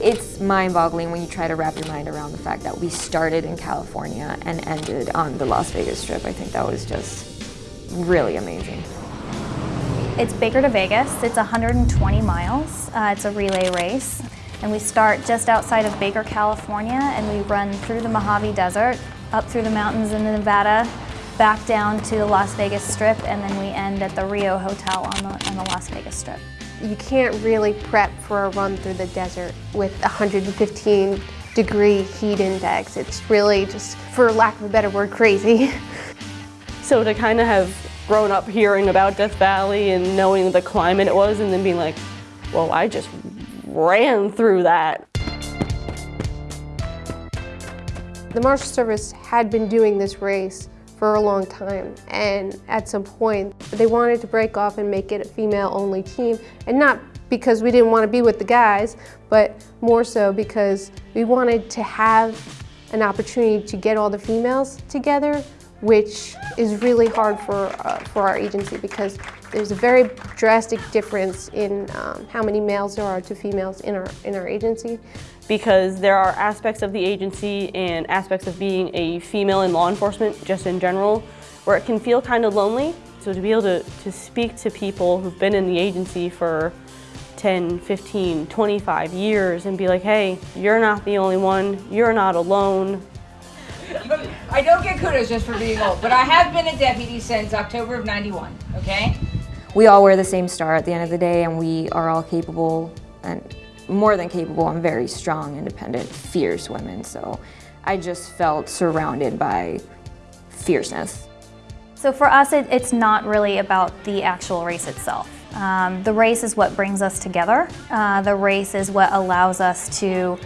It's mind-boggling when you try to wrap your mind around the fact that we started in California and ended on the Las Vegas Strip. I think that was just really amazing. It's Baker to Vegas. It's 120 miles. Uh, it's a relay race. And we start just outside of Baker, California, and we run through the Mojave Desert, up through the mountains in Nevada, back down to the Las Vegas Strip, and then we end at the Rio Hotel on the, on the Las Vegas Strip. You can't really prep for a run through the desert with 115 degree heat index. It's really just, for lack of a better word, crazy. So to kind of have grown up hearing about Death Valley and knowing the climate it was and then being like, well, I just ran through that. The Marshal Service had been doing this race for a long time and at some point they wanted to break off and make it a female-only team and not because we didn't want to be with the guys, but more so because we wanted to have an opportunity to get all the females together which is really hard for, uh, for our agency because there's a very drastic difference in um, how many males there are to females in our, in our agency. Because there are aspects of the agency and aspects of being a female in law enforcement, just in general, where it can feel kind of lonely. So to be able to, to speak to people who've been in the agency for 10, 15, 25 years and be like, hey, you're not the only one, you're not alone, I don't get kudos just for being old, but I have been a deputy since October of 91, okay? We all wear the same star at the end of the day and we are all capable and more than capable and very strong, independent, fierce women. So I just felt surrounded by fierceness. So for us, it, it's not really about the actual race itself. Um, the race is what brings us together. Uh, the race is what allows us to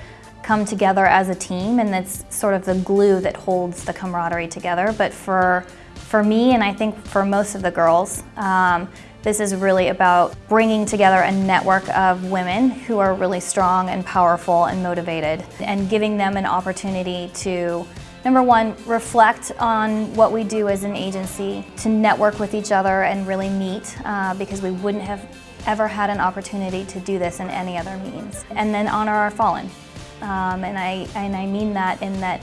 come together as a team and it's sort of the glue that holds the camaraderie together. But for, for me and I think for most of the girls, um, this is really about bringing together a network of women who are really strong and powerful and motivated and giving them an opportunity to Number one, reflect on what we do as an agency, to network with each other and really meet uh, because we wouldn't have ever had an opportunity to do this in any other means. And then honor our fallen. Um, and, I, and I mean that in that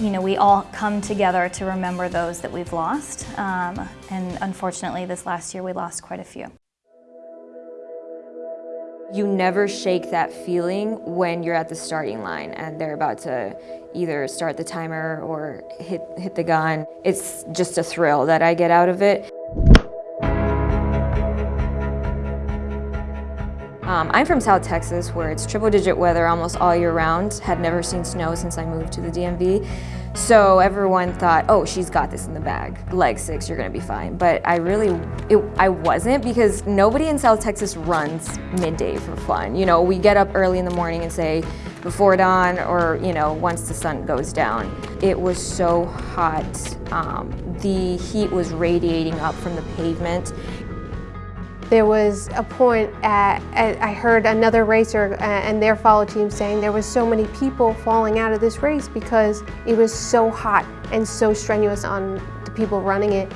you know, we all come together to remember those that we've lost. Um, and unfortunately, this last year, we lost quite a few. You never shake that feeling when you're at the starting line and they're about to either start the timer or hit, hit the gun. It's just a thrill that I get out of it. Um, I'm from South Texas where it's triple digit weather almost all year round. Had never seen snow since I moved to the DMV. So everyone thought, oh, she's got this in the bag. Leg six, you're gonna be fine. But I really, it, I wasn't because nobody in South Texas runs midday for fun. You know, we get up early in the morning and say, before dawn or, you know, once the sun goes down. It was so hot. Um, the heat was radiating up from the pavement. There was a point at, I heard another racer uh, and their follow team saying there was so many people falling out of this race because it was so hot and so strenuous on the people running it.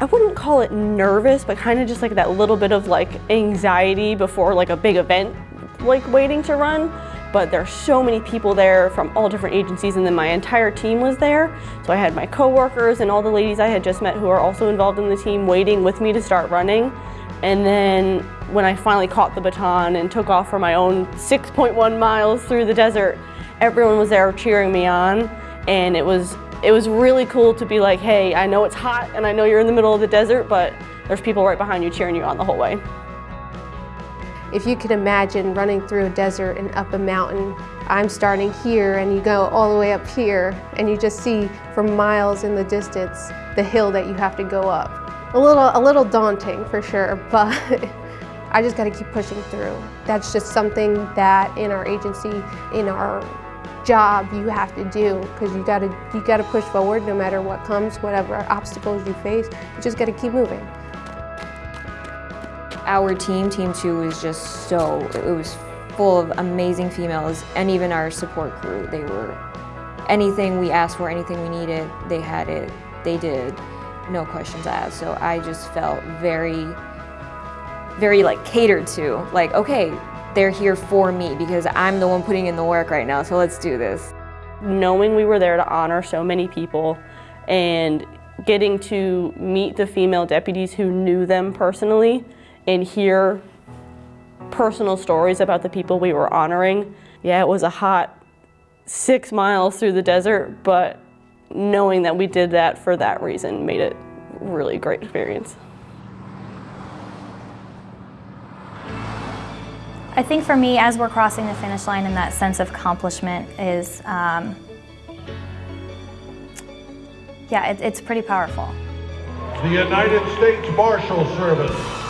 I wouldn't call it nervous, but kind of just like that little bit of like anxiety before like a big event, like waiting to run but there are so many people there from all different agencies and then my entire team was there. So I had my coworkers and all the ladies I had just met who are also involved in the team waiting with me to start running. And then when I finally caught the baton and took off for my own 6.1 miles through the desert, everyone was there cheering me on. And it was, it was really cool to be like, hey, I know it's hot and I know you're in the middle of the desert, but there's people right behind you cheering you on the whole way. If you can imagine running through a desert and up a mountain, I'm starting here and you go all the way up here and you just see for miles in the distance the hill that you have to go up. A little, a little daunting for sure, but I just got to keep pushing through. That's just something that in our agency, in our job you have to do because you got to you got to push forward no matter what comes, whatever obstacles you face. You just got to keep moving. Our team, Team 2, was just so, it was full of amazing females and even our support crew. They were, anything we asked for, anything we needed, they had it, they did, no questions asked. So I just felt very, very like catered to, like, okay, they're here for me because I'm the one putting in the work right now, so let's do this. Knowing we were there to honor so many people and getting to meet the female deputies who knew them personally and hear personal stories about the people we were honoring. Yeah, it was a hot six miles through the desert, but knowing that we did that for that reason made it really great experience. I think for me, as we're crossing the finish line and that sense of accomplishment is, um, yeah, it, it's pretty powerful. The United States Marshal Service.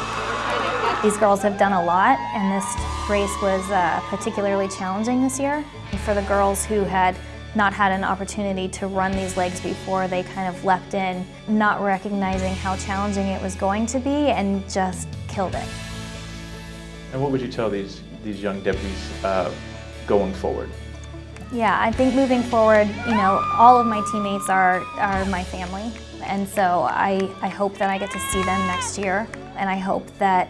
These girls have done a lot, and this race was uh, particularly challenging this year. For the girls who had not had an opportunity to run these legs before, they kind of leapt in, not recognizing how challenging it was going to be, and just killed it. And what would you tell these, these young deputies uh, going forward? Yeah, I think moving forward, you know, all of my teammates are, are my family. And so I, I hope that I get to see them next year. And I hope that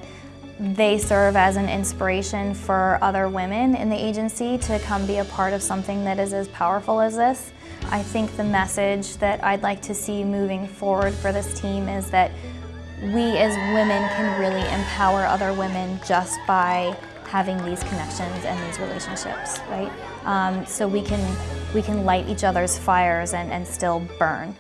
they serve as an inspiration for other women in the agency to come be a part of something that is as powerful as this. I think the message that I'd like to see moving forward for this team is that we as women can really empower other women just by having these connections and these relationships, right? Um, so we can, we can light each other's fires and, and still burn.